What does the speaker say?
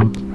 you.